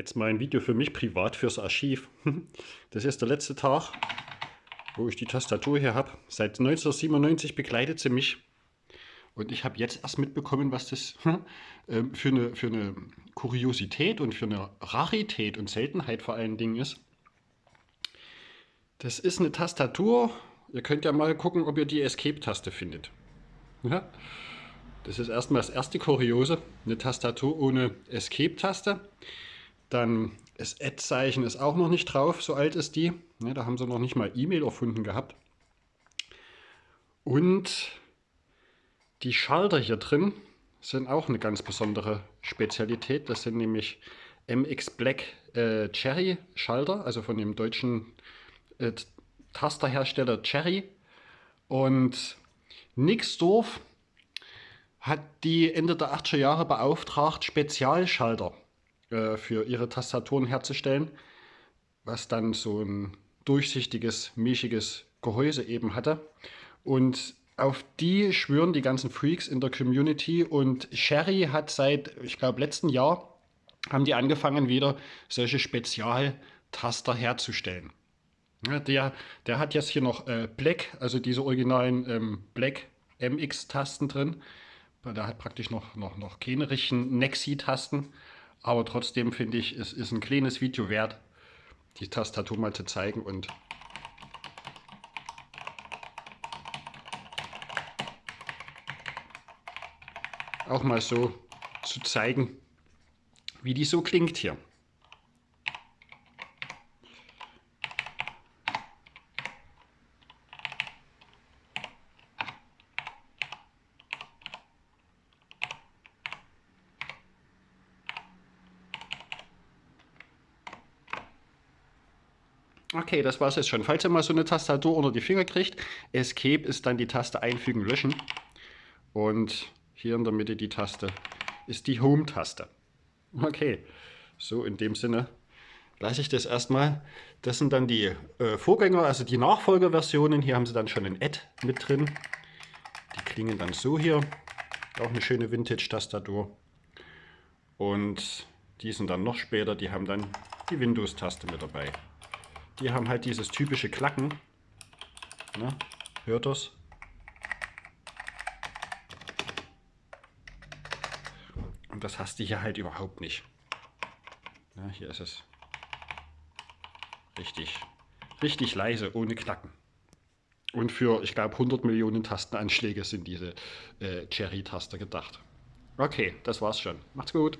Jetzt mal ein Video für mich privat fürs Archiv. Das ist der letzte Tag, wo ich die Tastatur hier habe. Seit 1997 begleitet sie mich. Und ich habe jetzt erst mitbekommen, was das ähm, für eine, für eine Kuriosität und für eine Rarität und Seltenheit vor allen Dingen ist. Das ist eine Tastatur. Ihr könnt ja mal gucken, ob ihr die Escape-Taste findet. Ja? Das ist erstmal das erste Kuriose. Eine Tastatur ohne Escape-Taste. Dann das Ad-Zeichen ist auch noch nicht drauf, so alt ist die. Ja, da haben sie noch nicht mal E-Mail erfunden gehabt. Und die Schalter hier drin sind auch eine ganz besondere Spezialität. Das sind nämlich MX Black äh, Cherry Schalter, also von dem deutschen äh, Tasterhersteller Cherry. Und Nixdorf hat die Ende der 80er Jahre beauftragt, Spezialschalter äh, für ihre Tastaturen herzustellen, was dann so ein durchsichtiges, mischiges Gehäuse eben hatte. Und auf die schwören die ganzen Freaks in der Community und Sherry hat seit, ich glaube, letzten Jahr haben die angefangen, wieder solche Spezialtaster herzustellen. Ja, der, der hat jetzt hier noch äh, Black, also diese originalen ähm, Black MX-Tasten drin. Der hat praktisch noch, noch, noch keine richtigen Nexi-Tasten. Aber trotzdem finde ich, es ist ein kleines Video wert, die Tastatur mal zu zeigen und auch mal so zu zeigen, wie die so klingt hier. Okay, das war es jetzt schon. Falls ihr mal so eine Tastatur unter die Finger kriegt, Escape ist dann die Taste einfügen, löschen. Und hier in der Mitte die Taste ist die Home-Taste. Okay, so in dem Sinne lasse ich das erstmal. Das sind dann die äh, Vorgänger, also die Nachfolgerversionen. Hier haben sie dann schon ein Add mit drin. Die klingen dann so hier. Auch eine schöne Vintage-Tastatur. Und die sind dann noch später, die haben dann die Windows-Taste mit dabei. Die haben halt dieses typische Klacken. Na, hört das? Und das hast du hier halt überhaupt nicht. Ja, hier ist es richtig, richtig leise, ohne Knacken. Und für, ich glaube, 100 Millionen Tastenanschläge sind diese äh, Cherry-Taster gedacht. Okay, das war's schon. Macht's gut.